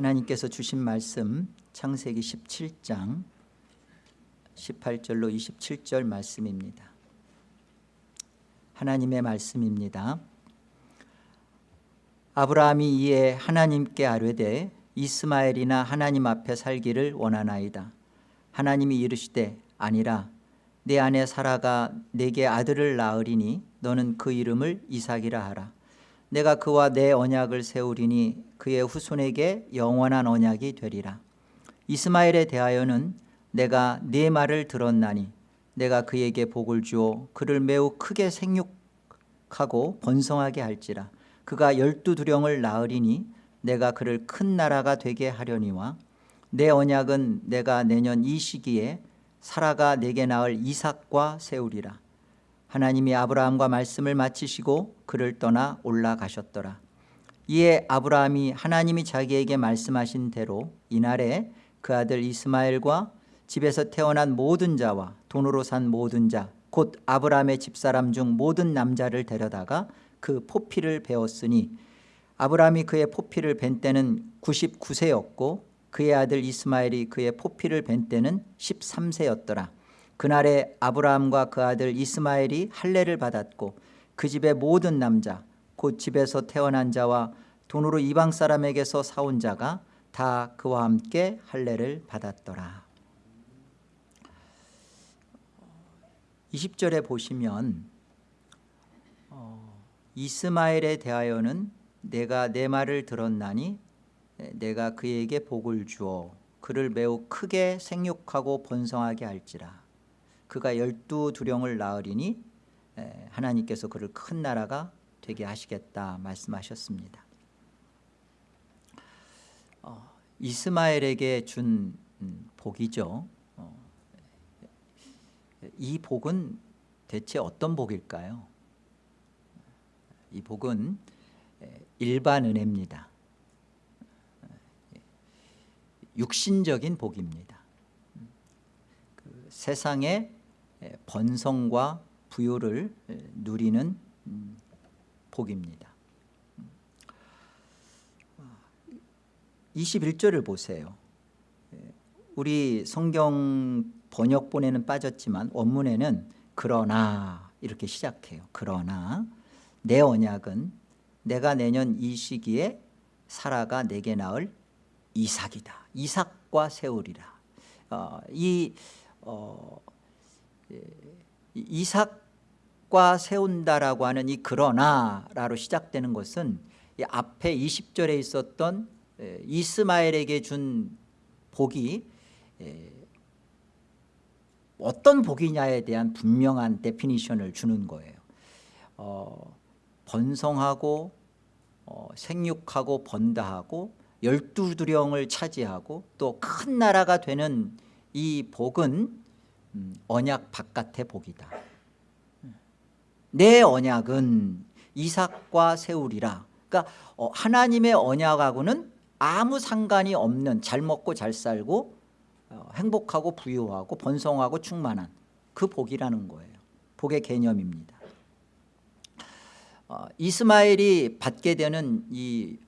하나님께서 주신 말씀 창세기 17장 18절로 27절 말씀입니다. 하나님의 말씀입니다. 아브라함이 이에 하나님께 아뢰되 이스마엘이나 하나님 앞에 살기를 원하나이다. 하나님이 이르시되 아니라 내 아내 사라가 내게 아들을 낳으리니 너는 그 이름을 이삭이라 하라 내가 그와 내 언약을 세우리니 그의 후손에게 영원한 언약이 되리라. 이스마엘에 대하여는 내가 네 말을 들었나니 내가 그에게 복을 주어 그를 매우 크게 생육하고 번성하게 할지라. 그가 열두 두령을 낳으리니 내가 그를 큰 나라가 되게 하려니와 내 언약은 내가 내년 이 시기에 사라가 내게 낳을 이삭과 세우리라 하나님이 아브라함과 말씀을 마치시고 그를 떠나 올라가셨더라. 이에 아브라함이 하나님이 자기에게 말씀하신 대로 이날에 그 아들 이스마엘과 집에서 태어난 모든 자와 돈으로 산 모든 자 곧 아브라함의 집사람 중 모든 남자를 데려다가 그 포피를 베었으니 아브라함이 그의 포피를 벤 때는 99세였고 그의 아들 이스마엘이 그의 포피를 벤 때는 13세였더라 그날에 아브라함과 그 아들 이스마엘이 할례를 받았고 그 집의 모든 남자 곧 집에서 태어난 자와 돈으로 이방 사람에게서 사온 자가 다 그와 함께 할례를 받았더라. 20절에 보시면 어, 이스마엘에 대하여는 내가 내 말을 들었나니 내가 그에게 복을 주어 그를 매우 크게 생육하고 번성하게 할지라 그가 열두 두령을 낳으리니 하나님께서 그를 큰 나라가 되게 하시겠다 말씀하셨습니다. 어, 이스마엘에게 준 음, 복이죠. 어, 이 복은 대체 어떤 복일까요? 이 복은 일반 은혜입니다. 육신적인 복입니다. 그 세상의 번성과 부요를 누리는 음, 복입니다. 21절을 보세요. 우리 성경 번역본에는 빠졌지만 원문에는 그러나 이렇게 시작해요. 그러나 내 언약은 내가 내년 이 시기에 사라가 내게 낳을 이삭이다. 이삭과 세우리라. 어, 이 어, 이삭과 세운다라고 하는 이 그러나라로 시작되는 것은 앞에 20절에 있었던 이스마엘에게 준 복이 어떤 복이냐에 대한 분명한 definition을 주는 거예요. 어, 번성하고 어, 생육하고 번다하고 열두 두령을 차지하고 또 큰 나라가 되는 이 복은 음, 언약 바깥의 복이다. 내 언약은 이삭과 세우리라. 그러니까 어, 하나님의 언약하고는 아무 상관이 없는 잘 먹고 잘 살고 어, 행복하고 부유하고 번성하고 충만한 그 복이라는 거예요. 복의 개념입니다. 어, 이스마엘이 받게 되는 이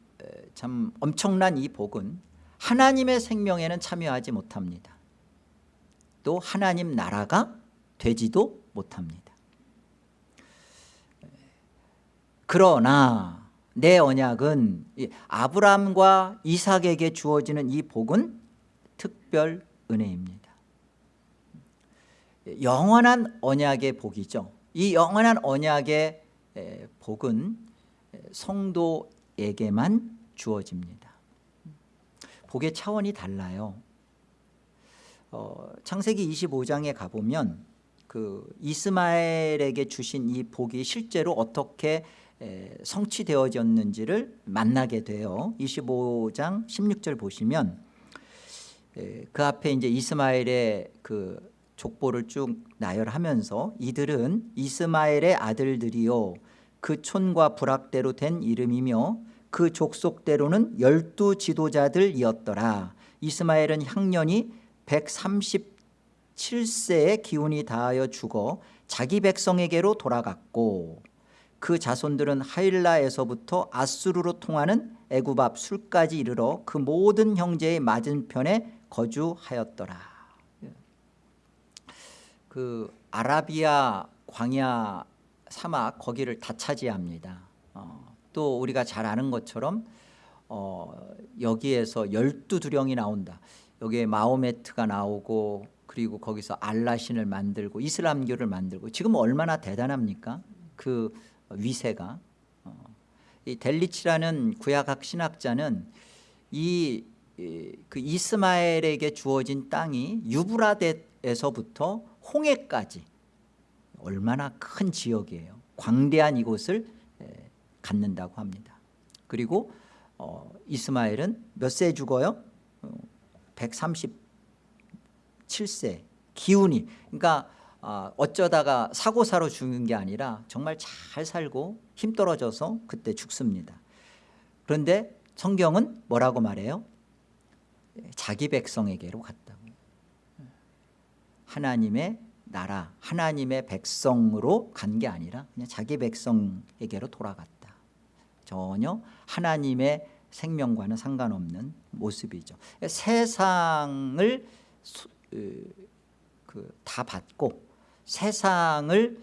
참 엄청난 이 복은 하나님의 생명에는 참여하지 못합니다 또 하나님 나라가 되지도 못합니다. 그러나 내 언약은 아브라함과 이삭에게 주어지는 이 복은 특별 은혜입니다. 영원한 언약의 복이죠. 이 영원한 언약의 복은 성도에게만 주어집니다. 복의 차원이 달라요 어, 창세기 25장에 가보면 그 이스마엘에게 주신 이 복이 실제로 어떻게 에, 성취되어졌는지를 만나게 돼요. 25장 16절 보시면 에, 그 앞에 이제 이스마엘의 그 족보를 쭉 나열하면서 이들은 이스마엘의 아들들이요 그 촌과 부락대로 된 이름이며 그 족속대로는 열두 지도자들이었더라. 이스마엘은 향년이 137세의 기운이 다하여 죽어 자기 백성에게로 돌아갔고 그 자손들은 하일라에서부터 아수르로 통하는 애굽 앞 술까지 이르러 그 모든 형제의 맞은편에 거주하였더라. 그 아라비아 광야 사막 거기를 다 차지합니다. 어, 또 우리가 잘 아는 것처럼 어, 여기에서 열두 두령이 나온다 여기에 마호메트가 나오고 그리고 거기서 알라신을 만들고 이슬람교를 만들고 지금 얼마나 대단합니까? 그 위세가. 어, 이 델리치라는 구약학 신학자는 이 그 이스마엘에게 주어진 땅이 유브라데에서부터 홍해까지 얼마나 큰 지역이에요. 광대한 이곳을 갖는다고 합니다. 그리고 어, 이스마엘은 몇 세에 죽어요? 어, 137세 기운이. 그러니까 어, 어쩌다가 사고사로 죽는 게 아니라 정말 잘 살고 힘 떨어져서 그때 죽습니다. 그런데 성경은 뭐라고 말해요? 자기 백성에게로 갔다고. 하나님의 나라 하나님의 백성으로 간 게 아니라 그냥 자기 백성에게로 돌아갔다. 전혀 하나님의 생명과는 상관없는 모습이죠 세상을 그, 다 받고 세상을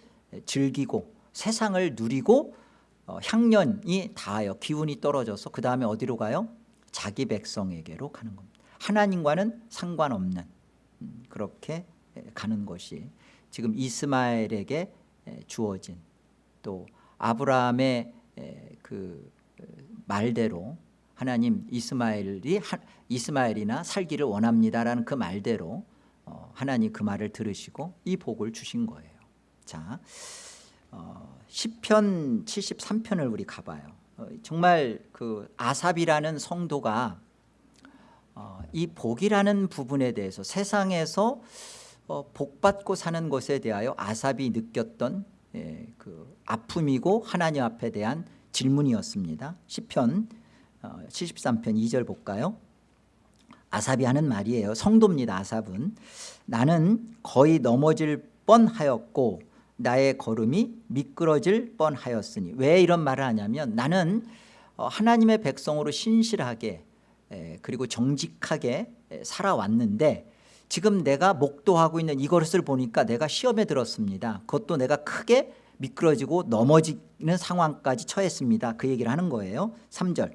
즐기고 세상을 누리고 어, 향년이 닿아요 기운이 떨어져서 그 다음에 어디로 가요? 자기 백성에게로 가는 겁니다 하나님과는 상관없는 음, 그렇게 가는 것이 지금 이스마엘에게 주어진 또 아브라함의 그 말대로 하나님 이스마엘이 이스마엘이나 살기를 원합니다라는 그 말대로 어, 하나님 그 말을 들으시고 이 복을 주신 거예요. 자, 어, 10편 73편을 우리 가봐요. 어, 정말 그 아삽이라는 성도가 어, 이 복이라는 부분에 대해서 세상에서 어, 복받고 사는 것에 대하여 아삽이 느꼈던 예, 그 아픔이고 하나님 앞에 대한 질문이었습니다 10편 어, 73편 2절 볼까요? 아삽이 하는 말이에요. 성도입니다 아삽은. 나는 거의 넘어질 뻔하였고 나의 걸음이 미끄러질 뻔하였으니. 왜 이런 말을 하냐면 나는 어, 하나님의 백성으로 신실하게 그리고 정직하게 살아왔는데 지금 내가 목도하고 있는 이것을 보니까 내가 시험에 들었습니다. 그것도 내가 크게 미끄러지고 넘어지는 상황까지 처했습니다. 그 얘기를 하는 거예요. 3절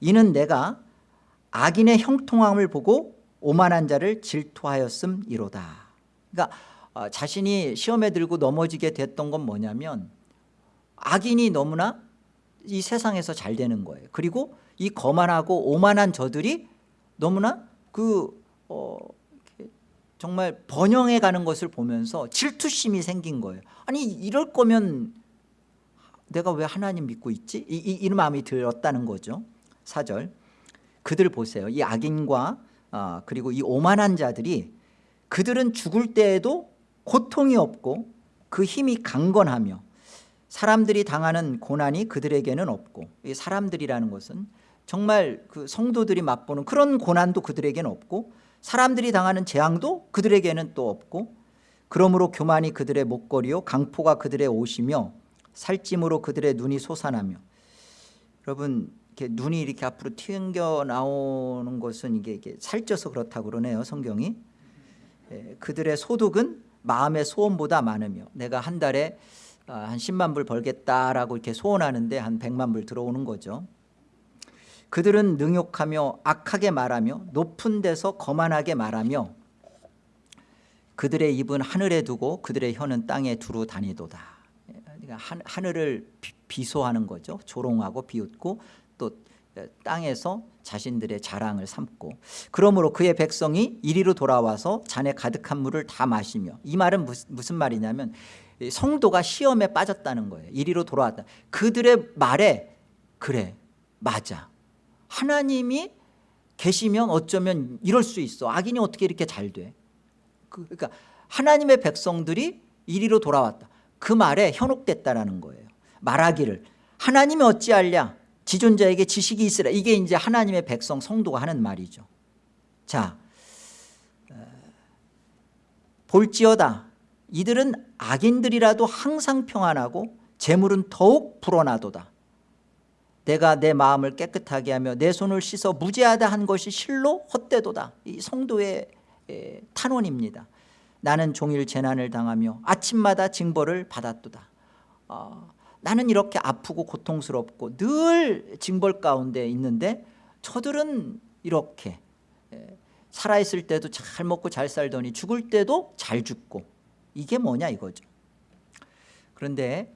이는 내가 악인의 형통함을 보고 오만한 자를 질투하였음 이로다. 그러니까 어, 자신이 시험에 들고 넘어지게 됐던 건 뭐냐면 악인이 너무나 이 세상에서 잘 되는 거예요. 그리고 이 거만하고 오만한 저들이 너무나 그 어, 정말 번영해 가는 것을 보면서 질투심이 생긴 거예요. 아니 이럴 거면 내가 왜 하나님 믿고 있지? 이, 이, 이런 마음이 들었다는 거죠 4절. 그들 보세요. 이 악인과 어, 그리고 이 오만한 자들이 그들은 죽을 때에도 고통이 없고 그 힘이 강건하며 사람들이 당하는 고난이 그들에게는 없고 이 사람들이라는 것은 정말 그 성도들이 맛보는 그런 고난도 그들에게는 없고 사람들이 당하는 재앙도 그들에게는 또 없고 그러므로 교만이 그들의 목걸이요 강포가 그들의 옷이며 살찜으로 그들의 눈이 솟아나며 여러분 이렇게 눈이 이렇게 앞으로 튕겨 나오는 것은 이게, 이게 살쪄서 그렇다고 그러네요 성경이. 예, 그들의 소득은 마음의 소원보다 많으며 내가 한 달에 아, 한 10만 불 벌겠다라고 이렇게 소원하는데 한 100만 불 들어오는 거죠. 그들은 능욕하며 악하게 말하며 높은 데서 거만하게 말하며 그들의 입은 하늘에 두고 그들의 혀는 땅에 두루 다니도다. 그러니까 하늘을 비소하는 거죠. 조롱하고 비웃고 또 땅에서 자신들의 자랑을 삼고 그러므로 그의 백성이 이리로 돌아와서 잔에 가득한 물을 다 마시며 이 말은 무슨 말이냐면 성도가 시험에 빠졌다는 거예요. 이리로 돌아왔다. 그들의 말에 그래 맞아. 하나님이 계시면 어쩌면 이럴 수 있어. 악인이 어떻게 이렇게 잘돼? 그, 그러니까 하나님의 백성들이 이리로 돌아왔다. 그 말에 현혹됐다라는 거예요. 말하기를 하나님이 어찌할랴 지존자에게 지식이 있으라. 이게 이제 하나님의 백성 성도가 하는 말이죠. 자 볼지어다. 이들은 악인들이라도 항상 평안하고 재물은 더욱 불어나도다. 내가 내 마음을 깨끗하게 하며 내 손을 씻어 무죄하다 한 것이 실로 헛되도다. 이 성도의 에, 탄원입니다. 나는 종일 재난을 당하며 아침마다 징벌을 받았도다. 어, 나는 이렇게 아프고 고통스럽고 늘 징벌 가운데 있는데 저들은 이렇게 에, 살아있을 때도 잘 먹고 잘 살더니 죽을 때도 잘 죽고 이게 뭐냐 이거죠. 그런데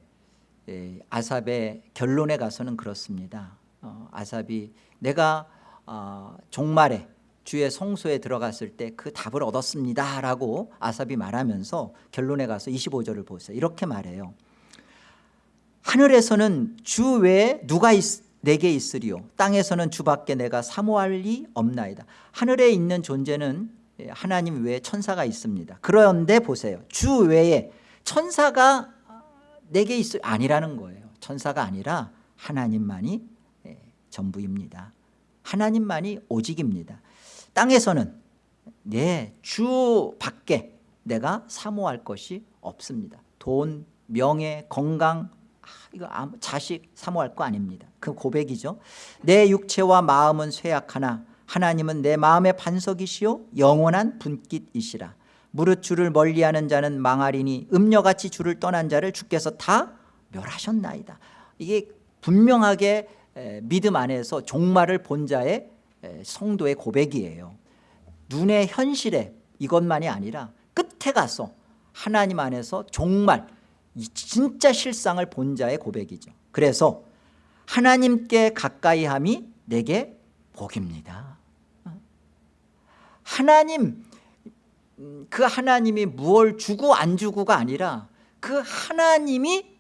예, 아삽의 결론에 가서는 그렇습니다. 어, 아삽이 내가 어, 종말에 주의 성소에 들어갔을 때 그 답을 얻었습니다 라고 아삽이 말하면서 결론에 가서 25절을 보세요. 이렇게 말해요 하늘에서는 주 외에 누가 있, 내게 있으리요? 땅에서는 주밖에 내가 사모할 리 없나이다. 하늘에 있는 존재는 예, 하나님 외에 천사가 있습니다. 그런데 보세요. 주 외에 천사가 내게 있을 아니라는 거예요. 천사가 아니라 하나님만이 예, 전부입니다. 하나님만이 오직입니다. 땅에서는 내주 밖에 내가 사모할 것이 없습니다. 돈, 명예, 건강 아, 이거 자식 사모할 거 아닙니다. 그 고백이죠. 내 육체와 마음은 쇠약하나 하나님은 내 마음의 반석이시요 영원한 분깃이시라. 무릇 주를 멀리하는 자는 망하리니 음녀같이 주를 떠난 자를 주께서 다 멸하셨나이다. 이게 분명하게 믿음 안에서 종말을 본 자의 성도의 고백이에요. 눈의 현실에 이것만이 아니라 끝에 가서 하나님 안에서 정말 진짜 실상을 본 자의 고백이죠. 그래서 하나님께 가까이함이 내게 복입니다. 하나님 음, 그 하나님이 무얼 주고 안 주고가 아니라 그 하나님이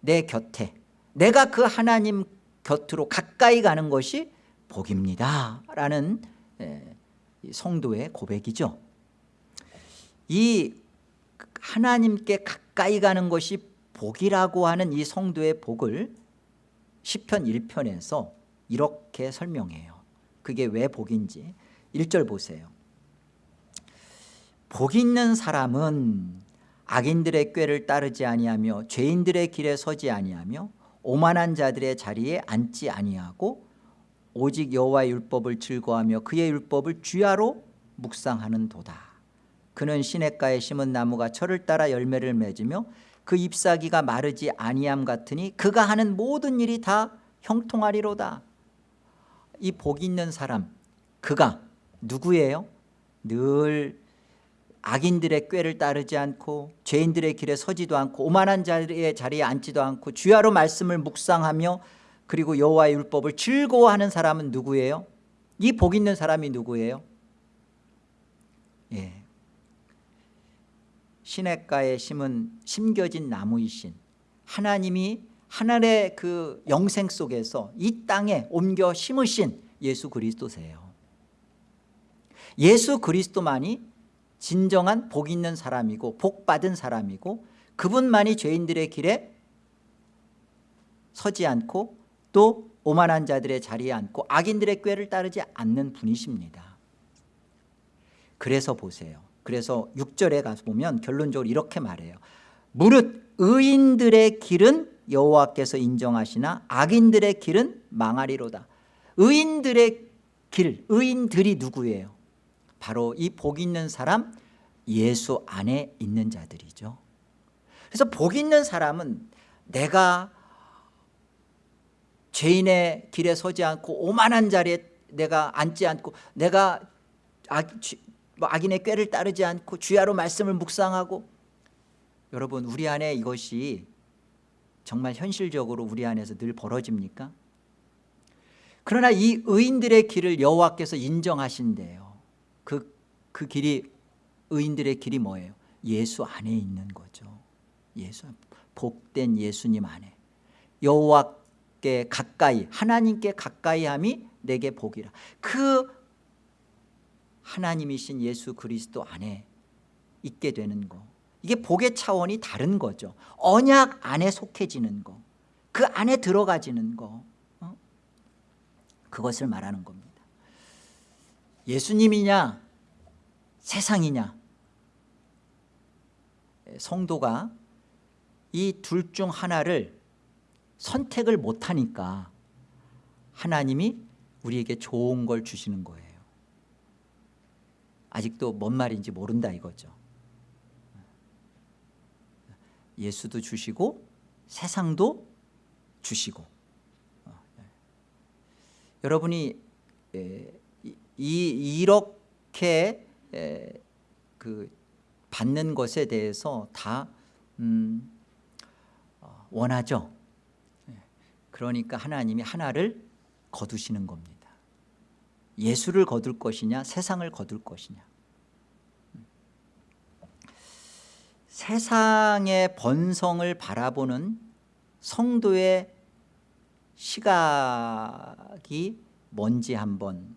내 곁에 내가 그 하나님 곁으로 가까이 가는 것이 복입니다. 라는 성도의 고백이죠. 이 하나님께 가까이 가는 것이 복이라고 하는 이 성도의 복을 10편 1편에서 이렇게 설명해요. 그게 왜 복인지 1절 보세요. 복 있는 사람은 악인들의 꾀를 따르지 아니하며 죄인들의 길에 서지 아니하며 오만한 자들의 자리에 앉지 아니하고 오직 여호와의 율법을 즐거워하며 그의 율법을 주야로 묵상하는 도다 그는 시냇가에 심은 나무가 철을 따라 열매를 맺으며 그 잎사귀가 마르지 아니함 같으니 그가 하는 모든 일이 다 형통하리로다 이 복 있는 사람 그가 누구예요? 늘 악인들의 꾀를 따르지 않고 죄인들의 길에 서지도 않고 오만한 자리에 자리에 앉지도 않고 주야로 말씀을 묵상하며 그리고 여호와의 율법을 즐거워하는 사람은 누구예요? 이 복 있는 사람이 누구예요? 예. 시냇가에 심은 심겨진 나무이신 하나님이 하늘의 그 영생 속에서 이 땅에 옮겨 심으신 예수 그리스도세요. 예수 그리스도만이 진정한 복 있는 사람이고 복 받은 사람이고 그분만이 죄인들의 길에 서지 않고 또 오만한 자들의 자리에 앉고 악인들의 꾀를 따르지 않는 분이십니다. 그래서 보세요 그래서 6절에 가서 보면 결론적으로 이렇게 말해요. 무릇 의인들의 길은 여호와께서 인정하시나 악인들의 길은 망하리로다. 의인들의 길 의인들이 누구예요? 바로 이 복 있는 사람 예수 안에 있는 자들이죠. 그래서 복 있는 사람은 내가 죄인의 길에 서지 않고 오만한 자리에 내가 앉지 않고 내가 악, 뭐 악인의 꾀를 따르지 않고 주야로 말씀을 묵상하고 여러분 우리 안에 이것이 정말 현실적으로 우리 안에서 늘 벌어집니까? 그러나 이 의인들의 길을 여호와께서 인정하신대요 그, 그 길이 의인들의 길이 뭐예요? 예수 안에 있는 거죠 예수 복된 예수님 안에 여호와께 가까이 하나님께 가까이함이 내게 복이라 그 하나님이신 예수 그리스도 안에 있게 되는 거. 이게 복의 차원이 다른 거죠. 언약 안에 속해지는 거그 안에 들어가지는 거. 어? 그것을 말하는 겁니다. 예수님이냐? 세상이냐? 성도가 이 둘 중 하나를 선택을 못하니까 하나님이 우리에게 좋은 걸 주시는 거예요 아직도 뭔 말인지 모른다 이거죠 예수도 주시고 세상도 주시고 어, 예. 여러분이 에, 이, 이렇게 에, 그 받는 것에 대해서 다 음, 어, 원하죠 예. 그러니까 하나님이 하나를 거두시는 겁니다 예수를 거둘 것이냐 세상을 거둘 것이냐 세상의 번성을 바라보는 성도의 시각이 뭔지 한번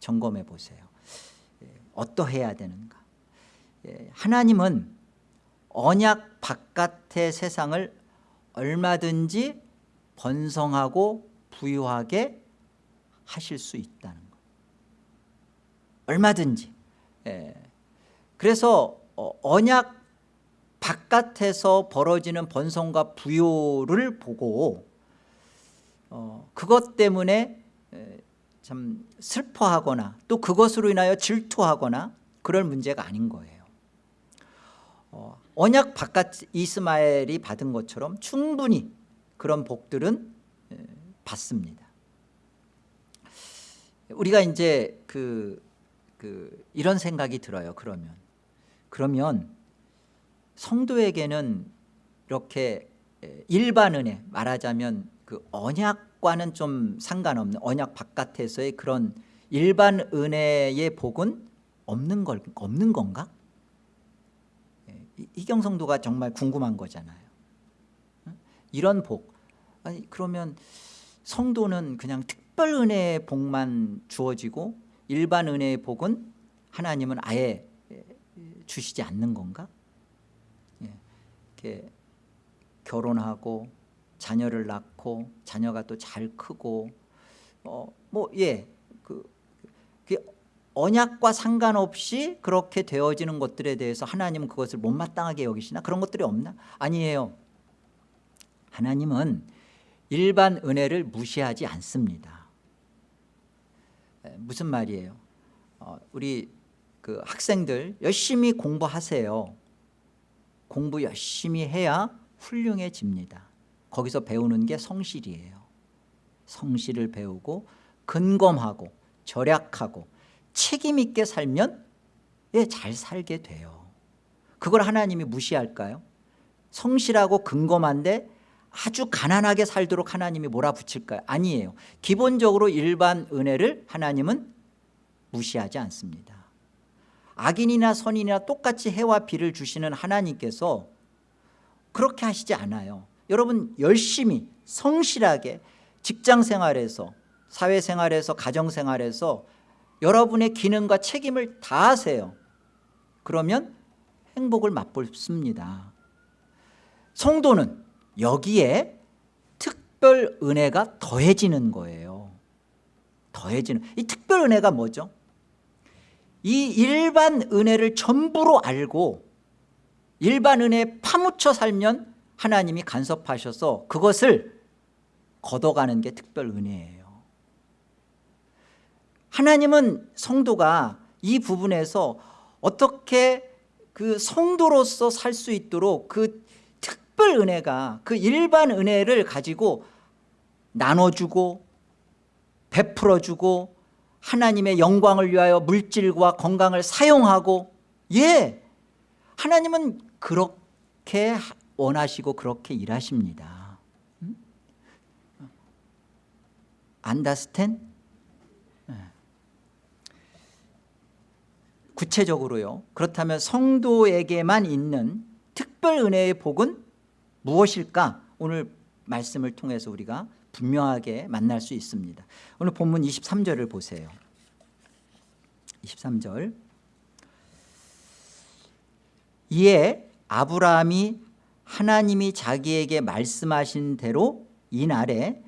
점검해 보세요. 예, 어떠해야 되는가? 예, 하나님은 언약 바깥의 세상을 얼마든지 번성하고 부유하게 하실 수 있다는 것. 얼마든지. 예. 그래서 어, 언약 바깥에서 벌어지는 번성과 부요를 보고 어, 그것 때문에 참 슬퍼하거나 또 그것으로 인하여 질투하거나 그럴 문제가 아닌 거예요. 어, 언약 바깥 이스마엘이 받은 것처럼 충분히 그런 복들은 받습니다. 우리가 이제 그, 그 이런 생각이 들어요 그러면. 그러면 성도에게는 이렇게 일반 은혜 말하자면 그 언약과는 좀 상관없는 언약 바깥에서의 그런 일반 은혜의 복은 없는 걸 없는 건가? 이경 성도가 정말 궁금한 거잖아요. 이런 복 아니 그러면 성도는 그냥 특별 은혜의 복만 주어지고 일반 은혜의 복은 하나님은 아예 주시지 않는 건가? 이렇게 결혼하고 자녀를 낳고 자녀가 또 잘 크고 어 뭐예그 그 언약과 상관없이 그렇게 되어지는 것들에 대해서 하나님은 그것을 못마땅하게 여기시나? 그런 것들이 없나? 아니에요. 하나님은 일반 은혜를 무시하지 않습니다. 무슨 말이에요? 어, 우리 그 학생들 열심히 공부하세요 공부 열심히 해야 훌륭해집니다. 거기서 배우는 게 성실이에요. 성실을 배우고 근검하고 절약하고 책임 있게 살면 예, 잘 살게 돼요. 그걸 하나님이 무시할까요? 성실하고 근검한데 아주 가난하게 살도록 하나님이 몰아붙일까요? 아니에요. 기본적으로 일반 은혜를 하나님은 무시하지 않습니다 악인이나 선인이나 똑같이 해와 비를 주시는 하나님께서 그렇게 하시지 않아요. 여러분 열심히 성실하게 직장생활에서 사회생활에서 가정생활에서 여러분의 기능과 책임을 다하세요. 그러면 행복을 맛볼습니다. 성도는 여기에 특별 은혜가 더해지는 거예요. 더해지는 이 특별 은혜가 뭐죠? 이 일반 은혜를 전부로 알고 일반 은혜에 파묻혀 살면 하나님이 간섭하셔서 그것을 걷어가는 게 특별 은혜예요. 하나님은 성도가 이 부분에서 어떻게 그 성도로서 살 수 있도록 그 특별 은혜가 그 일반 은혜를 가지고 나눠주고 베풀어주고 하나님의 영광을 위하여 물질과 건강을 사용하고 예 하나님은 그렇게 원하시고 그렇게 일하십니다 안다스텐? 예. 구체적으로요 그렇다면 성도에게만 있는 특별 은혜의 복은 무엇일까 오늘 말씀을 통해서 우리가 분명하게 만날 수 있습니다. 오늘 본문 23절을 보세요. 23절. 이에 아브라함이 하나님이 자기에게 말씀하신 대로 이날에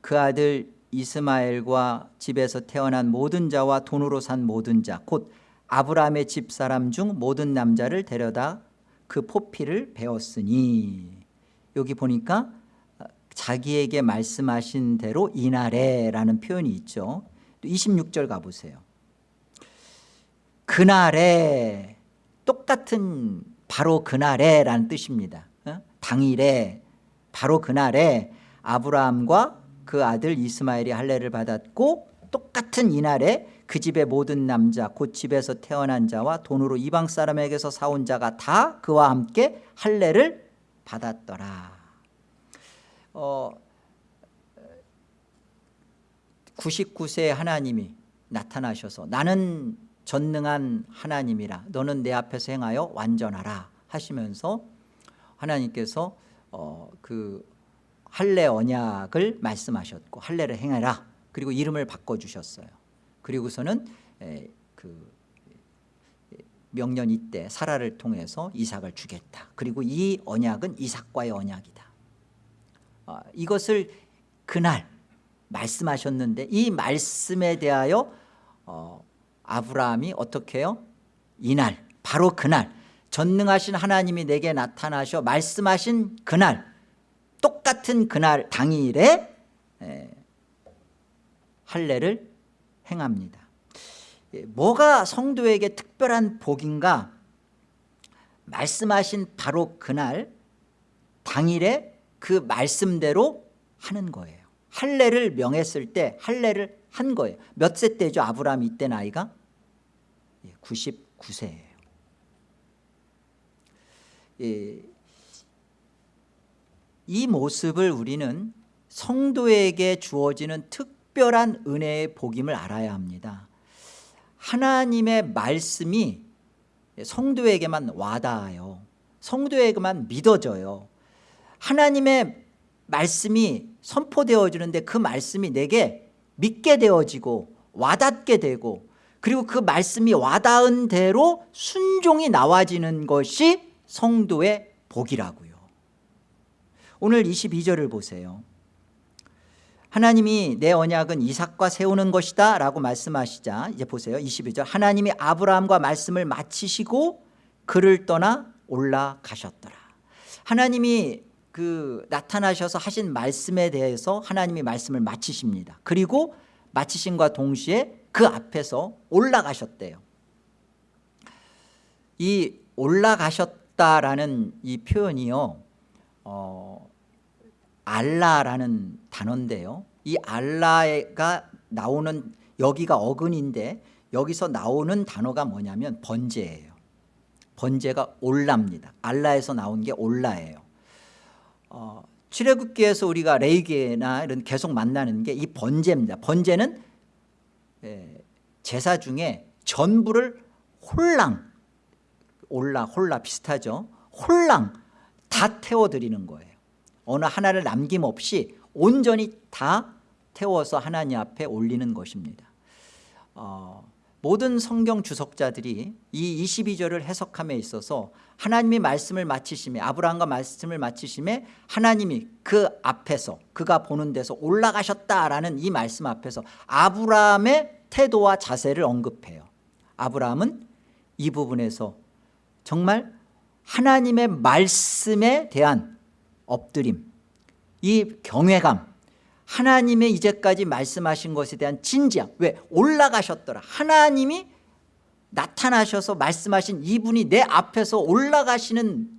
그 아들 이스마엘과 집에서 태어난 모든 자와 돈으로 산 모든 자 곧 아브라함의 집사람 중 모든 남자를 데려다 그 포피를 베었으니. 여기 보니까 자기에게 말씀하신 대로 이날에라는 표현이 있죠. 또 26절 가보세요. 그날에 똑같은 바로 그날에라는 뜻입니다. 어? 당일에 바로 그날에 아브라함과 그 아들 이스마엘이 할례를 받았고 똑같은 이날에 그 집의 모든 남자 곧 집에서 태어난 자와 돈으로 이방 사람에게서 사온 자가 다 그와 함께 할례를 받았더라 어, 99세의 하나님이 나타나셔서 나는 전능한 하나님이라 너는 내 앞에서 행하여 완전하라 하시면서 하나님께서 어, 그 할례 언약을 말씀하셨고 할례를 행해라 그리고 이름을 바꿔주셨어요. 그리고서는 에, 그 명년 이때 사라를 통해서 이삭을 주겠다. 그리고 이 언약은 이삭과의 언약이다. 어, 이것을 그날 말씀하셨는데 이 말씀에 대하여 어, 아브라함이 어떻게 해요? 이날 바로 그날 전능하신 하나님이 내게 나타나셔 말씀하신 그날 똑같은 그날 당일에 에, 할례를 행합니다 예, 뭐가 성도에게 특별한 복인가 말씀하신 바로 그날 당일에 그 말씀대로 하는 거예요. 할례를 명했을 때 할례를 한 거예요. 몇 세 때죠? 아브라함 이때 나이가? 99세예요. 예, 이 모습을 우리는 성도에게 주어지는 특별한 은혜의 복임을 알아야 합니다. 하나님의 말씀이 성도에게만 와닿아요. 성도에게만 믿어져요 하나님의 말씀이 선포되어지는데 그 말씀이 내게 믿게 되어지고 와닿게 되고 그리고 그 말씀이 와닿은 대로 순종이 나와지는 것이 성도의 복이라고요. 오늘 22절을 보세요. 하나님이 내 언약은 이삭과 세우는 것이다 라고 말씀하시자. 이제 보세요. 22절. 하나님이 아브라함과 말씀을 마치시고 그를 떠나 올라가셨더라. 하나님이 그 나타나셔서 하신 말씀에 대해서 하나님이 말씀을 마치십니다. 그리고 마치신과 동시에 그 앞에서 올라가셨대요. 이 올라가셨다라는 이 표현이요 어, 알라라는 단어인데요. 이 알라가 나오는 여기가 어근인데 여기서 나오는 단어가 뭐냐면 번제예요. 번제가 올라입니다. 알라에서 나온 게 올라예요 어, 출애굽기에서 우리가 레이기나 이런 계속 만나는 게 이 번제입니다. 번제는 예, 제사 중에 전부를 홀랑 올라 홀라 비슷하죠? 홀랑 다 태워드리는 거예요. 어느 하나를 남김없이 온전히 다 태워서 하나님 앞에 올리는 것입니다. 어, 모든 성경 주석자들이 이 22절을 해석함에 있어서 하나님이 말씀을 마치심에 아브라함과 말씀을 마치심에 하나님이 그 앞에서 그가 보는 데서 올라가셨다라는 이 말씀 앞에서 아브라함의 태도와 자세를 언급해요. 아브라함은 이 부분에서 정말 하나님의 말씀에 대한 엎드림 이 경외감 하나님의 이제까지 말씀하신 것에 대한 진지함. 왜? 올라가셨더라. 하나님이 나타나셔서 말씀하신 이분이 내 앞에서 올라가시는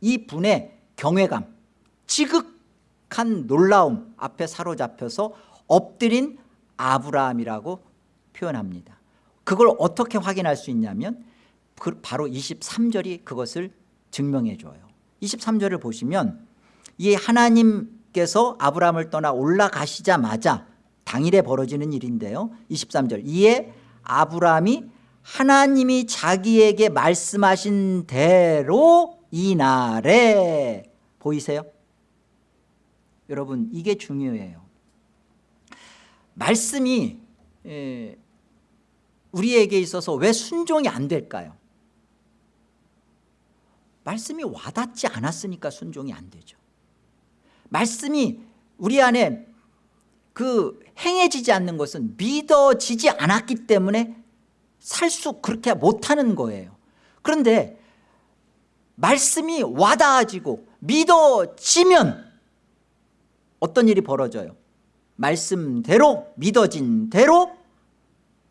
이 분의 경외감 지극한 놀라움 앞에 사로잡혀서 엎드린 아브라함이라고 표현합니다. 그걸 어떻게 확인할 수 있냐면 그 바로 23절이 그것을 증명해 줘요. 23절을 보시면 이 하나님 께서 아브라함을 떠나 올라가시자마자 당일에 벌어지는 일인데요 23절 이에 아브라함이 하나님이 자기에게 말씀하신 대로 이날에 보이세요? 여러분 이게 중요해요 말씀이 우리에게 있어서 왜 순종이 안 될까요? 말씀이 와닿지 않았으니까 순종이 안 되죠 말씀이 우리 안에 그 행해지지 않는 것은 믿어지지 않았기 때문에 살 수 그렇게 못하는 거예요. 그런데 말씀이 와닿아지고 믿어지면 어떤 일이 벌어져요? 말씀대로 믿어진 대로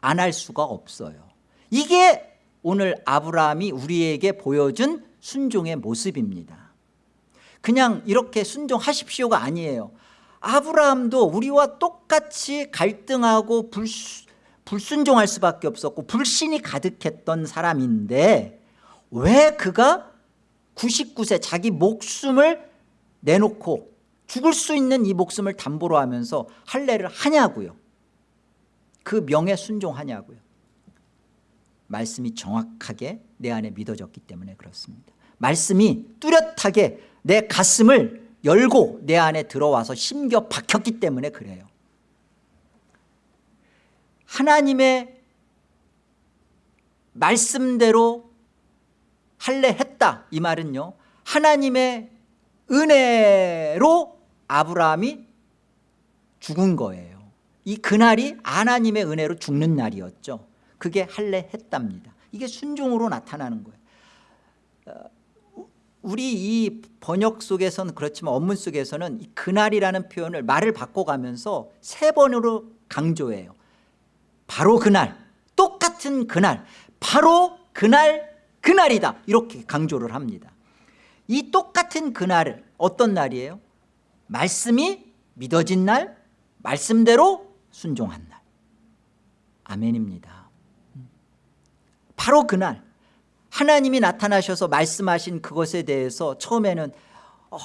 안 할 수가 없어요. 이게 오늘 아브라함이 우리에게 보여준 순종의 모습입니다 그냥 이렇게 순종하십시오가 아니에요. 아브라함도 우리와 똑같이 갈등하고 불수, 불순종할 수밖에 없었고 불신이 가득했던 사람인데 왜 그가 99세 자기 목숨을 내놓고 죽을 수 있는 이 목숨을 담보로 하면서 할례를 하냐고요? 그 명에 순종하냐고요? 말씀이 정확하게 내 안에 믿어졌기 때문에 그렇습니다. 말씀이 뚜렷하게 내 가슴을 열고 내 안에 들어와서 심겨 박혔기 때문에 그래요. 하나님의 말씀대로 할례했다 이 말은요 하나님의 은혜로 아브라함이 죽은 거예요. 이 그날이 하나님의 은혜로 죽는 날이었죠. 그게 할례했답니다. 이게 순종으로 나타나는 거예요. 어, 우리 이 번역 속에서는 그렇지만 원문 속에서는 이 그날이라는 표현을 말을 바꿔가면서 세 번으로 강조해요. 바로 그날 똑같은 그날 바로 그날 그날이다. 이렇게 강조를 합니다. 이 똑같은 그날을 어떤 날이에요? 말씀이 믿어진 날 말씀대로 순종한 날. 아멘입니다. 바로 그날 하나님이 나타나셔서 말씀하신 그것에 대해서 처음에는 어,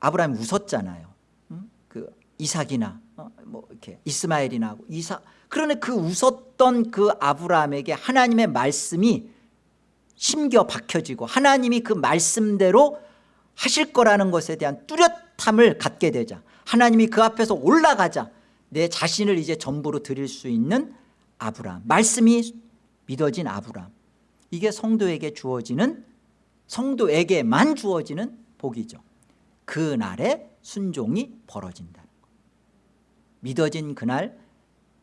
아브라함이 웃었잖아요. 음? 그 이삭이나 어, 뭐 이렇게 이스마엘이나 이삭 그러나 그 웃었던 그 아브라함에게 하나님의 말씀이 심겨 박혀지고 하나님이 그 말씀대로 하실 거라는 것에 대한 뚜렷함을 갖게 되자. 하나님이 그 앞에서 올라가자. 내 자신을 이제 전부로 드릴 수 있는 아브라함. 말씀이 믿어진 아브라함. 이게 성도에게 주어지는 성도에게만 주어지는 복이죠. 그날에 순종이 벌어진다는 것 믿어진 그날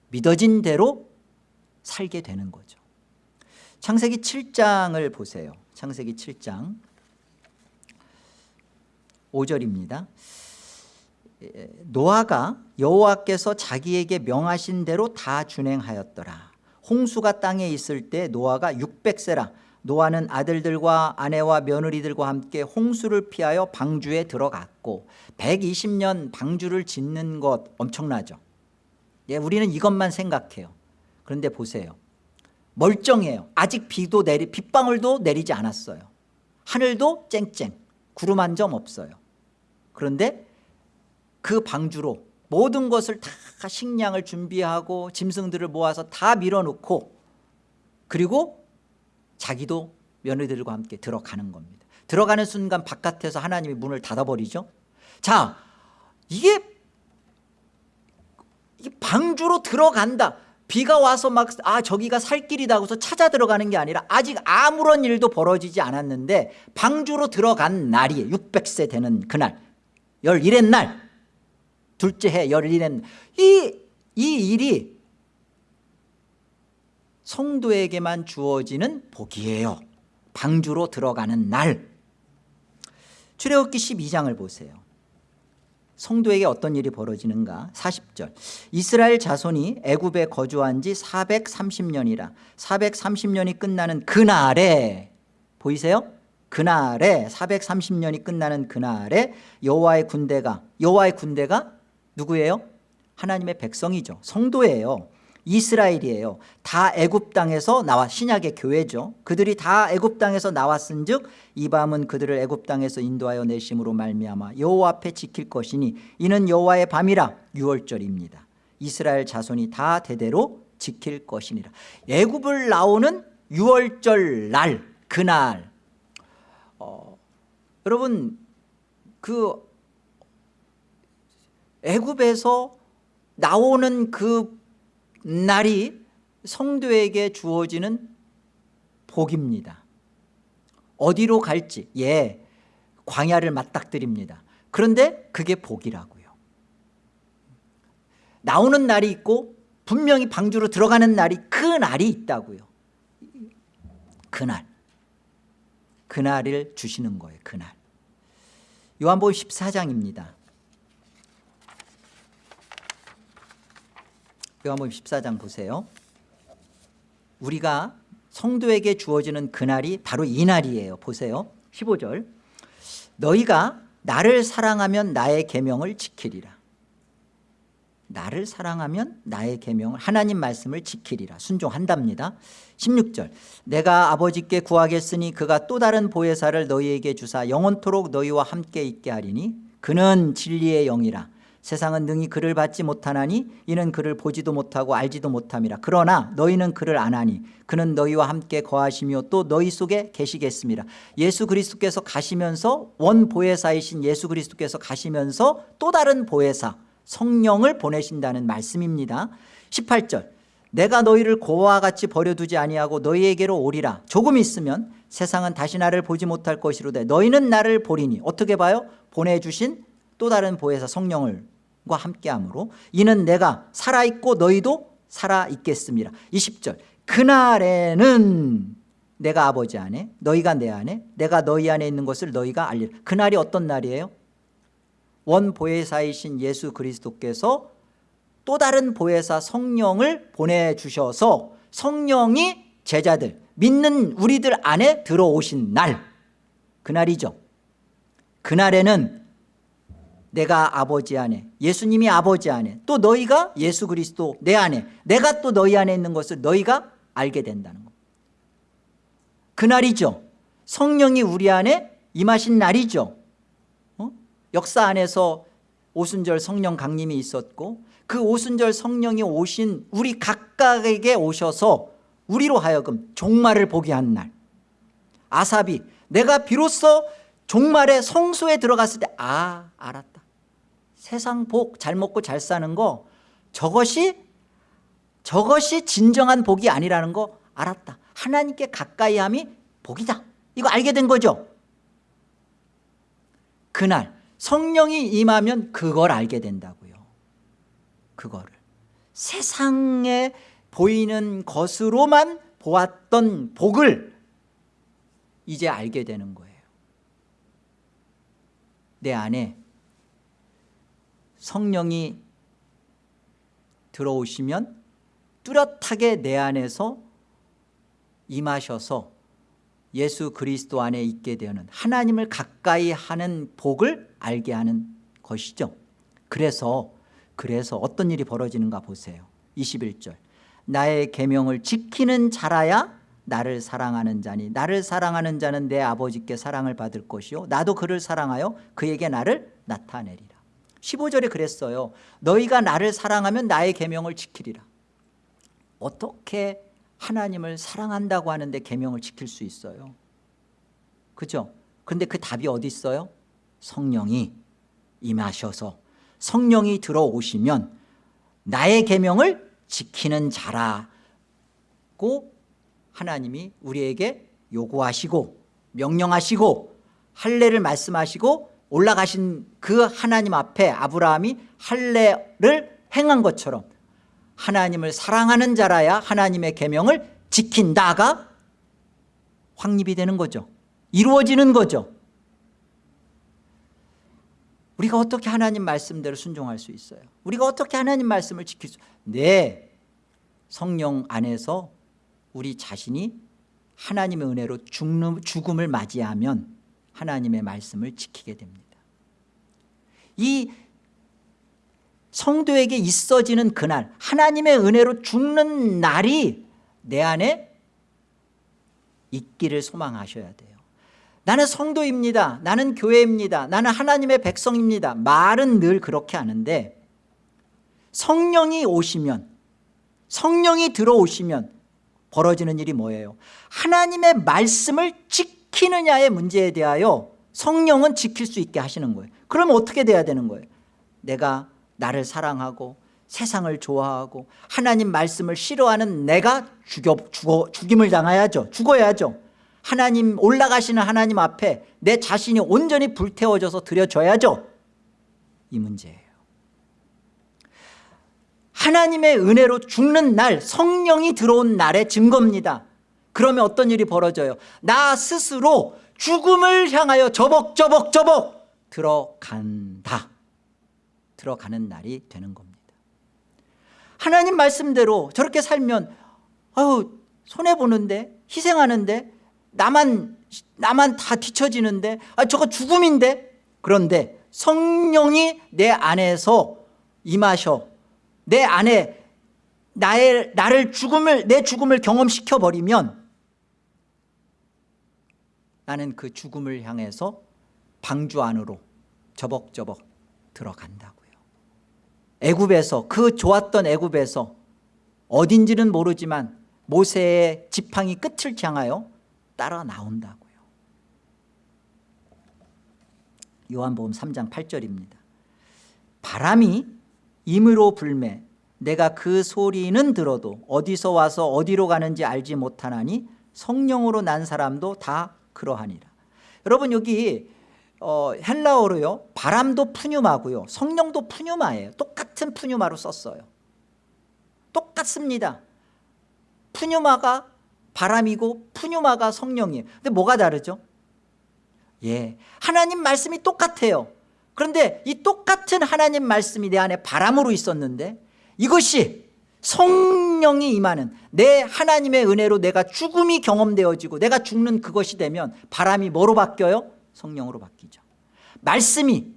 믿어진 대로 살게 되는 거죠. 창세기 7장을 보세요. 창세기 7장 5절입니다. 노아가 여호와께서 자기에게 명하신 대로 다 준행하였더라 홍수가 땅에 있을 때 노아가 600세라. 노아는 아들들과 아내와 며느리들과 함께 홍수를 피하여 방주에 들어갔고 120년 방주를 짓는 것 엄청나죠. 예, 우리는 이것만 생각해요. 그런데 보세요. 멀쩡해요. 아직 비도 내리 빗방울도 내리지 않았어요. 하늘도 쨍쨍 구름 한 점 없어요. 그런데 그 방주로 모든 것을 다 식량을 준비하고 짐승들을 모아서 다 밀어놓고 그리고 자기도 며느리들과 함께 들어가는 겁니다. 들어가는 순간 바깥에서 하나님이 문을 닫아버리죠. 자 이게 방주로 들어간다. 비가 와서 막 아 저기가 살 길이다 고서 찾아 들어가는 게 아니라 아직 아무런 일도 벌어지지 않았는데 방주로 들어간 날이 600세 되는 그날. 11의 날 둘째 해 11의 이, 이 일이 성도에게만 주어지는 복이에요. 방주로 들어가는 날. 출애굽기 12장을 보세요. 성도에게 어떤 일이 벌어지는가? 40절. 이스라엘 자손이 애굽에 거주한 지 430년이라 430년이 끝나는 그날에 보이세요? 그날에 430년이 끝나는 그날에 여호와의 군대가 여호와의 군대가 누구예요? 하나님의 백성이죠. 성도예요. 이스라엘이에요. 다 애굽 땅에서 나와 신약의 교회죠. 그들이 다 애굽 땅에서 나왔은 즉이 밤은 그들을 애굽 땅에서 인도하여 내심으로 말미암아 여호와 앞에 지킬 것이니 이는 여호와의 밤이라 6월절입니다. 이스라엘 자손이 다 대대로 지킬 것이니라. 애굽을 나오는 6월절 날 그날. 어, 여러분 그 애굽에서 나오는 그 날이 성도에게 주어지는 복입니다. 어디로 갈지 예 광야를 맞닥뜨립니다. 그런데 그게 복이라고요. 나오는 날이 있고 분명히 방주로 들어가는 날이 그 날이 있다고요. 그날. 그날을 주시는 거예요 그날. 요한복음 14장입니다 요한복음 14장 보세요. 우리가 성도에게 주어지는 그날이 바로 이 날이에요. 보세요. 15절. 너희가 나를 사랑하면 나의 계명을 지키리라. 나를 사랑하면 나의 계명을 하나님 말씀을 지키리라. 순종한답니다. 16절. 내가 아버지께 구하겠으니 그가 또 다른 보혜사를 너희에게 주사 영원토록 너희와 함께 있게 하리니 그는 진리의 영이라 세상은 능히 그를 받지 못하나니 이는 그를 보지도 못하고 알지도 못함이라. 그러나 너희는 그를 안하니 그는 너희와 함께 거하시며 또 너희 속에 계시겠습니다. 예수 그리스도께서 가시면서 원 보혜사이신 예수 그리스도께서 가시면서 또 다른 보혜사 성령을 보내신다는 말씀입니다. 18절 내가 너희를 고와 같이 버려두지 아니하고 너희에게로 오리라. 조금 있으면 세상은 다시 나를 보지 못할 것이로되 너희는 나를 보리니. 어떻게 봐요? 보내주신 또 다른 보혜사 성령을 과 함께함으로 이는 내가 살아있고 너희도 살아있겠습니다. 20절. 그날에는 내가 아버지 안에 너희가 내 안에 내가 너희 안에 있는 것을 너희가 알리라. 그날이 어떤 날이에요? 원 보혜사이신 예수 그리스도께서 또 다른 보혜사 성령을 보내주셔서 성령이 제자들 믿는 우리들 안에 들어오신 날. 그날이죠. 그날에는 내가 아버지 안에 예수님이 아버지 안에 또 너희가 예수 그리스도 내 안에 내가 또 너희 안에 있는 것을 너희가 알게 된다는 것 그날이죠. 성령이 우리 안에 임하신 날이죠. 어? 역사 안에서 오순절 성령 강림이 있었고 그 오순절 성령이 오신 우리 각각에게 오셔서 우리로 하여금 종말을 보게 한 날. 아삽이 내가 비로소 종말의 성소에 들어갔을 때 아 알았다 세상 복 잘 먹고 잘 사는 거 저것이 저것이 진정한 복이 아니라는 거 알았다. 하나님께 가까이 함이 복이다. 이거 알게 된 거죠? 그날 성령이 임하면 그걸 알게 된다고요. 그거를. 세상에 보이는 것으로만 보았던 복을 이제 알게 되는 거예요. 내 안에 성령이 들어오시면 뚜렷하게 내 안에서 임하셔서 예수 그리스도 안에 있게 되는 하나님을 가까이 하는 복을 알게 하는 것이죠. 그래서 그래서 어떤 일이 벌어지는가 보세요. 21절. 나의 계명을 지키는 자라야 나를 사랑하는 자니 나를 사랑하는 자는 내 아버지께 사랑을 받을 것이요 나도 그를 사랑하여 그에게 나를 나타내리라 15절에 그랬어요 너희가 나를 사랑하면 나의 계명을 지키리라 어떻게 하나님을 사랑한다고 하는데 계명을 지킬 수 있어요 그죠? 근데 그 답이 어디 있어요? 성령이 임하셔서 성령이 들어오시면 나의 계명을 지키는 자라고 하나님이 우리에게 요구하시고 명령하시고 할례를 말씀하시고 올라가신 그 하나님 앞에 아브라함이 할례를 행한 것처럼 하나님을 사랑하는 자라야 하나님의 계명을 지킨다가 확립이 되는 거죠. 이루어지는 거죠. 우리가 어떻게 하나님 말씀대로 순종할 수 있어요? 우리가 어떻게 하나님 말씀을 지킬 수 네, 성령 안에서 우리 자신이 하나님의 은혜로 죽는, 죽음을 맞이하면 하나님의 말씀을 지키게 됩니다. 이 성도에게 있어지는 그날 하나님의 은혜로 죽는 날이 내 안에 있기를 소망하셔야 돼요. 나는 성도입니다. 나는 교회입니다. 나는 하나님의 백성입니다. 말은 늘 그렇게 하는데 성령이 오시면 성령이 들어오시면 벌어지는 일이 뭐예요? 하나님의 말씀을 지 키느냐의 문제에 대하여 성령은 지킬 수 있게 하시는 거예요. 그러면 어떻게 돼야 되는 거예요? 내가 나를 사랑하고 세상을 좋아하고 하나님 말씀을 싫어하는 내가 죽여, 죽어, 죽임을 당해야죠. 죽어야죠. 하나님 올라가시는 하나님 앞에 내 자신이 온전히 불태워져서 드려져야죠. 이 문제예요. 하나님의 은혜로 죽는 날 성령이 들어온 날의 증거입니다 그러면 어떤 일이 벌어져요? 나 스스로 죽음을 향하여 저벅저벅 저벅 들어간다. 들어가는 날이 되는 겁니다. 하나님 말씀대로 저렇게 살면 아유 손해보는데 희생하는데 나만 나만 다 뒤처지는데 아 저거 죽음인데? 그런데 성령이 내 안에서 임하셔. 내 안에 나의 나를 죽음을 내 죽음을 경험시켜 버리면 나는 그 죽음을 향해서 방주 안으로 저벅저벅 들어간다고요. 애굽에서 그 좋았던 애굽에서 어딘지는 모르지만 모세의 지팡이 끝을 향하여 따라 나온다고요. 요한복음 3장 8절입니다. 바람이 임으로 불매 내가 그 소리는 들어도 어디서 와서 어디로 가는지 알지 못하나니 성령으로 난 사람도 다 그러하니라. 여러분 여기 어, 헬라어로요 바람도 푸뉴마고요 성령도 푸뉴마예요. 똑같은 푸뉴마로 썼어요. 똑같습니다. 푸뉴마가 바람이고 푸뉴마가 성령이에요. 근데 뭐가 다르죠? 예, 하나님 말씀이 똑같아요. 그런데 이 똑같은 하나님 말씀이 내 안에 바람으로 있었는데 이것이 성령이 임하는 내 하나님의 은혜로 내가 죽음이 경험되어지고 내가 죽는 그것이 되면 바람이 뭐로 바뀌어요? 성령으로 바뀌죠. 말씀이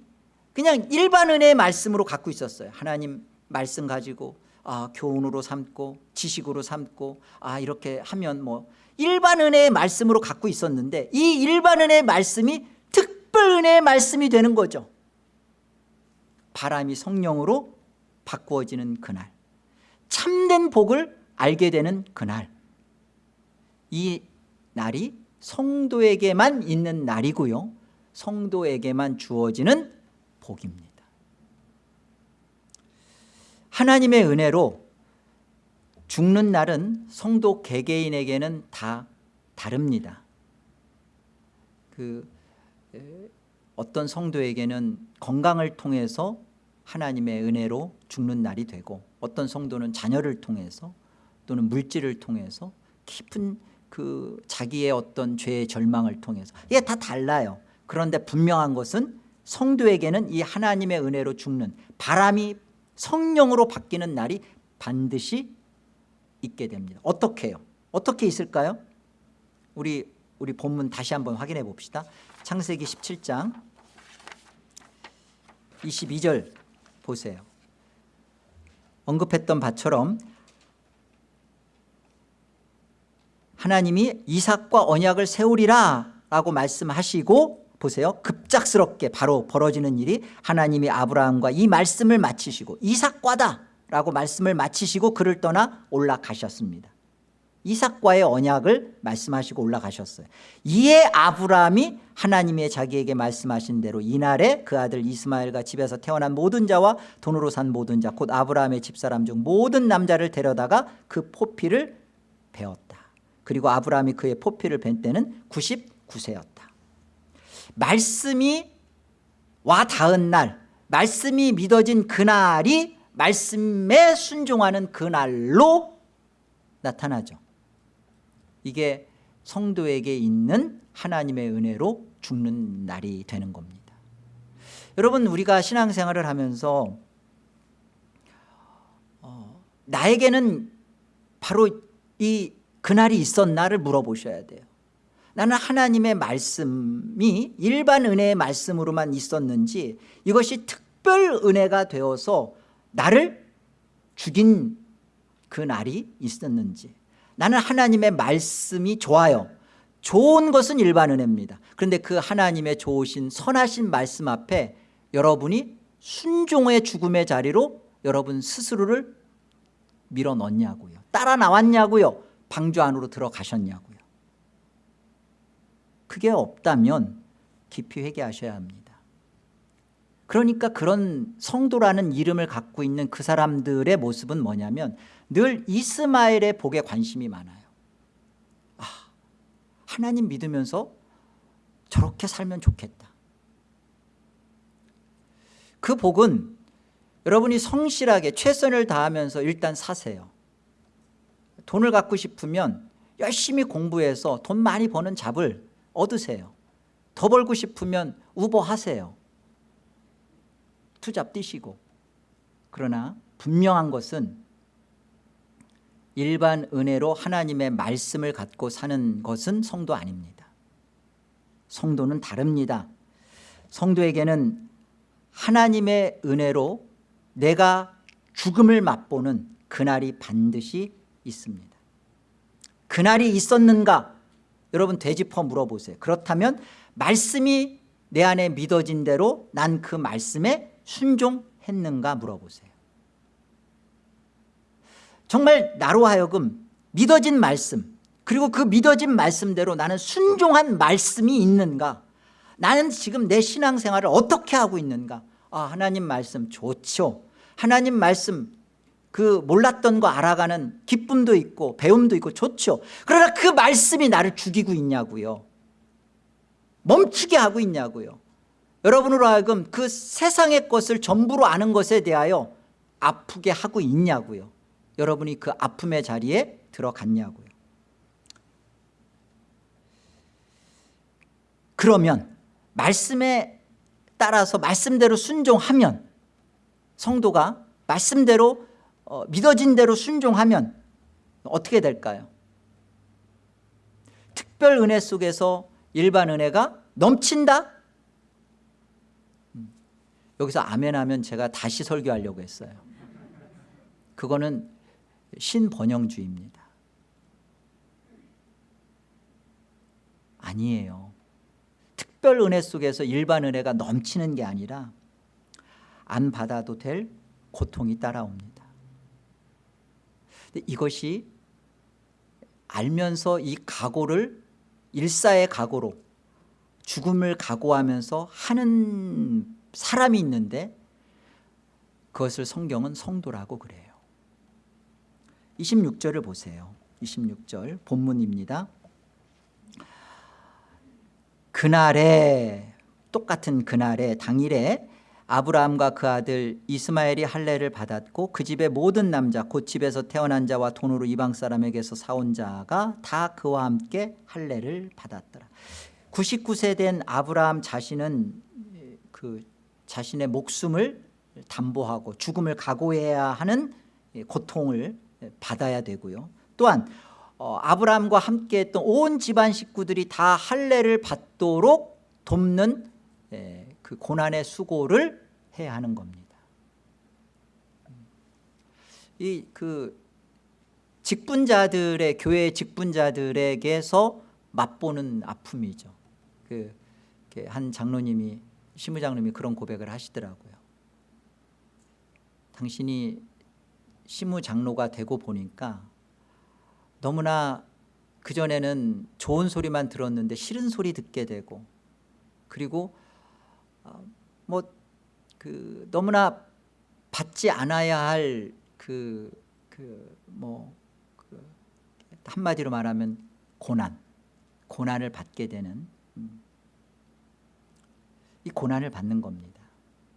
그냥 일반 은혜의 말씀으로 갖고 있었어요. 하나님 말씀 가지고 아 교훈으로 삼고 지식으로 삼고 아 이렇게 하면 뭐 일반 은혜의 말씀으로 갖고 있었는데 이 일반 은혜의 말씀이 특별 은혜의 말씀이 되는 거죠. 바람이 성령으로 바꾸어지는 그날 참된 복을 알게 되는 그날. 이 날이 성도에게만 있는 날이고요. 성도에게만 주어지는 복입니다. 하나님의 은혜로 죽는 날은 성도 개개인에게는 다 다릅니다. 그 어떤 성도에게는 건강을 통해서 하나님의 은혜로 죽는 날이 되고 어떤 성도는 자녀를 통해서 또는 물질을 통해서 깊은 그 자기의 어떤 죄의 절망을 통해서 이게 다 달라요 그런데 분명한 것은 성도에게는 이 하나님의 은혜로 죽는 바람이 성령으로 바뀌는 날이 반드시 있게 됩니다 어떻게 해요? 어떻게 있을까요? 우리 우리 본문 다시 한번 확인해 봅시다 창세기 17장 22절 보세요 언급했던 바처럼 하나님이 이삭과 언약을 세우리라 라고 말씀하시고 보세요. 급작스럽게 바로 벌어지는 일이 하나님이 아브라함과 이 말씀을 마치시고 이삭과다 라고 말씀을 마치시고 그를 떠나 올라가셨습니다 이삭과의 언약을 말씀하시고 올라가셨어요. 이에 아브라함이 하나님의 자기에게 말씀하신 대로 이날에 그 아들 이스마엘과 집에서 태어난 모든 자와 돈으로 산 모든 자 곧 아브라함의 집사람 중 모든 남자를 데려다가 그 포피를 베었다. 그리고 아브라함이 그의 포피를 벤 때는 99세였다. 말씀이 와 닿은 날 말씀이 믿어진 그날이 말씀에 순종하는 그날로 나타나죠 이게 성도에게 있는 하나님의 은혜로 죽는 날이 되는 겁니다. 여러분 우리가 신앙생활을 하면서 어, 나에게는 바로 이 그날이 있었나를 물어보셔야 돼요. 나는 하나님의 말씀이 일반 은혜의 말씀으로만 있었는지 이것이 특별 은혜가 되어서 나를 죽인 그 날이 있었는지 나는 하나님의 말씀이 좋아요. 좋은 것은 일반 은혜입니다. 그런데 그 하나님의 좋으신 선하신 말씀 앞에 여러분이 순종의 죽음의 자리로 여러분 스스로를 밀어넣냐고요. 따라 나왔냐고요. 방주 안으로 들어가셨냐고요. 그게 없다면 깊이 회개하셔야 합니다 그러니까 그런 성도라는 이름을 갖고 있는 그 사람들의 모습은 뭐냐면 늘 이스마엘의 복에 관심이 많아요. 아, 하나님 믿으면서 저렇게 살면 좋겠다. 그 복은 여러분이 성실하게 최선을 다하면서 일단 사세요. 돈을 갖고 싶으면 열심히 공부해서 돈 많이 버는 잡을 얻으세요. 더 벌고 싶으면 우버 하세요 투잡 뛰시고. 그러나 분명한 것은 일반 은혜로 하나님의 말씀을 갖고 사는 것은 성도 아닙니다. 성도는 다릅니다. 성도에게는 하나님의 은혜로 내가 죽음을 맛보는 그날이 반드시 있습니다. 그날이 있었는가? 여러분 되짚어 물어보세요. 그렇다면 말씀이 내 안에 믿어진 대로 난 그 말씀에 순종했는가 물어보세요. 정말 나로 하여금 믿어진 말씀 그리고 그 믿어진 말씀대로 나는 순종한 말씀이 있는가? 나는 지금 내 신앙생활을 어떻게 하고 있는가? 아 하나님 말씀 좋죠. 하나님 말씀 그 몰랐던 거 알아가는 기쁨도 있고 배움도 있고 좋죠. 그러나 그 말씀이 나를 죽이고 있냐고요? 멈추게 하고 있냐고요 여러분으로 하여금 그 세상의 것을 전부로 아는 것에 대하여 아프게 하고 있냐고요 여러분이 그 아픔의 자리에 들어갔냐고요 그러면 말씀에 따라서 말씀대로 순종하면 성도가 말씀대로 어, 믿어진 대로 순종하면 어떻게 될까요? 특별 은혜 속에서 일반 은혜가 넘친다? 음, 여기서 아멘 하면 제가 다시 설교하려고 했어요. 그거는 신번영주의입니다. 아니에요. 특별 은혜 속에서 일반 은혜가 넘치는 게 아니라 안 받아도 될 고통이 따라옵니다. 이것이 알면서 이 각오를 일사의 각오로 죽음을 각오하면서 하는 사람이 있는데 그것을 성경은 성도라고 그래요. 26절을 보세요. 26절 본문입니다. 그날에 똑같은 그날에 당일에 아브라함과 그 아들 이스마엘이 할례를 받았고 그 집의 모든 남자 곧 집에서 태어난 자와 돈으로 이방 사람에게서 사온 자가 다 그와 함께 할례를 받았더라. 99세 된 아브라함 자신은 그 자신의 목숨을 담보하고 죽음을 각오해야 하는 고통을 받아야 되고요 또한 어, 아브라함과 함께했던 온 집안 식구들이 다 할례를 받도록 돕는 예, 그 고난의 수고를 해야 하는 겁니다. 이 그 직분자들의 교회 직분자들에게서 맛보는 아픔이죠. 그 한 장로님이 시무장님이 그런 고백을 하시더라고요. 당신이 시무장로가 되고 보니까 너무나 그전에는 좋은 소리만 들었는데 싫은 소리 듣게 되고 그리고 어, 뭐그 너무나 받지 않아야 할 그 그뭐그 한마디로 말하면 고난 고난을 받게 되는 음. 이 고난을 받는 겁니다.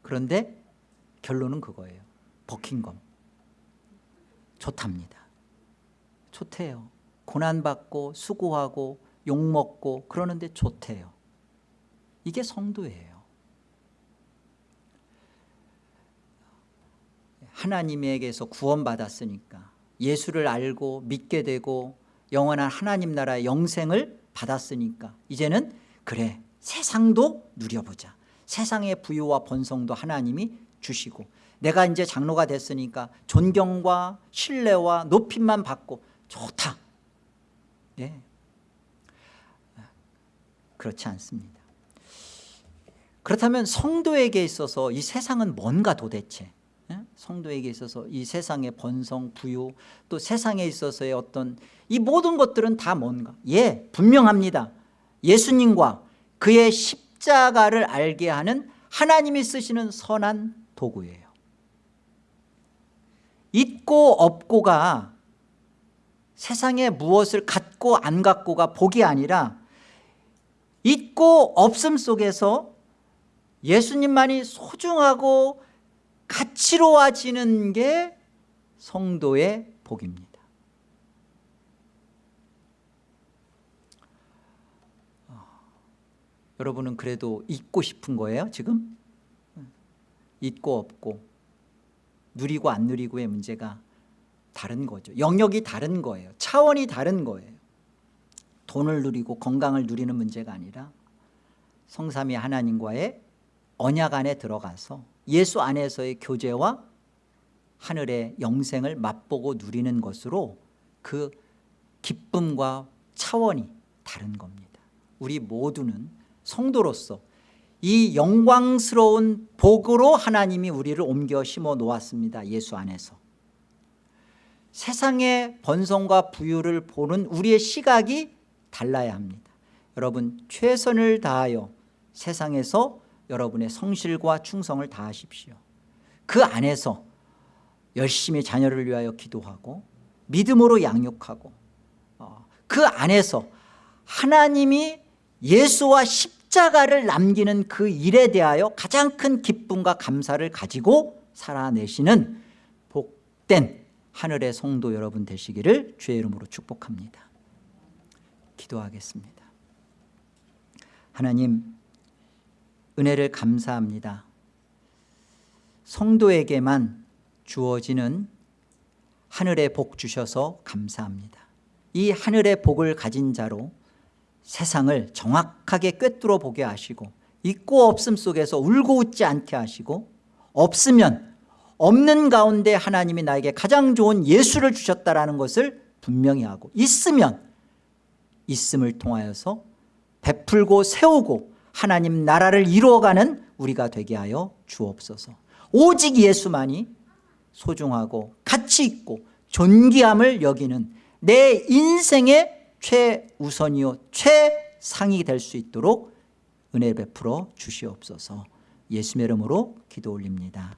그런데 결론은 그거예요. 버킹검. 좋답니다. 좋대요. 고난받고 수고하고 욕먹고 그러는데 좋대요. 이게 성도예요. 하나님에게서 구원받았으니까 예수를 알고 믿게 되고 영원한 하나님 나라의 영생을 받았으니까 이제는 그래 세상도 누려보자 세상의 부유와 번성도 하나님이 주시고 내가 이제 장로가 됐으니까 존경과 신뢰와 높임만 받고 좋다. 예. 그렇지 않습니다. 그렇다면 성도에게 있어서 이 세상은 뭔가 도대체? 예? 성도에게 있어서 이 세상의 번성, 부유 또 세상에 있어서의 어떤 이 모든 것들은 다 뭔가? 예 분명합니다. 예수님과 그의 십 자가를 알게 하는 하나님이 쓰시는 선한 도구예요. 있고 없고가 세상에 무엇을 갖고 안 갖고가 복이 아니라 있고 없음 속에서 예수님만이 소중하고 가치로워지는 게 성도의 복입니다 어, 여러분은 그래도 잊고 싶은 거예요 지금? 잊고 없고 누리고 안 누리고의 문제가 다른 거죠. 영역이 다른 거예요. 차원이 다른 거예요. 돈을 누리고 건강을 누리는 문제가 아니라 성삼위 하나님과의 언약 안에 들어가서 예수 안에서의 교제와 하늘의 영생을 맛보고 누리는 것으로 그 기쁨과 차원이 다른 겁니다. 우리 모두는 성도로서 이 영광스러운 복으로 하나님이 우리를 옮겨 심어 놓았습니다 예수 안에서. 세상의 번성과 부유를 보는 우리의 시각이 달라야 합니다. 여러분 최선을 다하여 세상에서 여러분의 성실과 충성을 다하십시오. 그 안에서 열심히 자녀를 위하여 기도하고 믿음으로 양육하고 어, 그 안에서 하나님이 예수와 십자가를 남기는 그 일에 대하여 가장 큰 기쁨과 감사를 가지고 살아내시는 복된 하늘의 성도 여러분 되시기를 주의 이름으로 축복합니다. 기도하겠습니다. 하나님 은혜를 감사합니다. 성도에게만 주어지는 하늘의 복 주셔서 감사합니다. 이 하늘의 복을 가진 자로 세상을 정확하게 꿰뚫어 보게 하시고 있고 없음 속에서 울고 웃지 않게 하시고 없으면 없는 가운데 하나님이 나에게 가장 좋은 예수를 주셨다는 것을 분명히 하고 있으면 있음을 통하여서 베풀고 세우고 하나님 나라를 이루어가는 우리가 되게 하여 주옵소서. 오직 예수만이 소중하고 가치 있고 존귀함을 여기는 내 인생의 최우선이요 최상이 될 수 있도록 은혜 베풀어 주시옵소서. 예수의 이름으로 기도 올립니다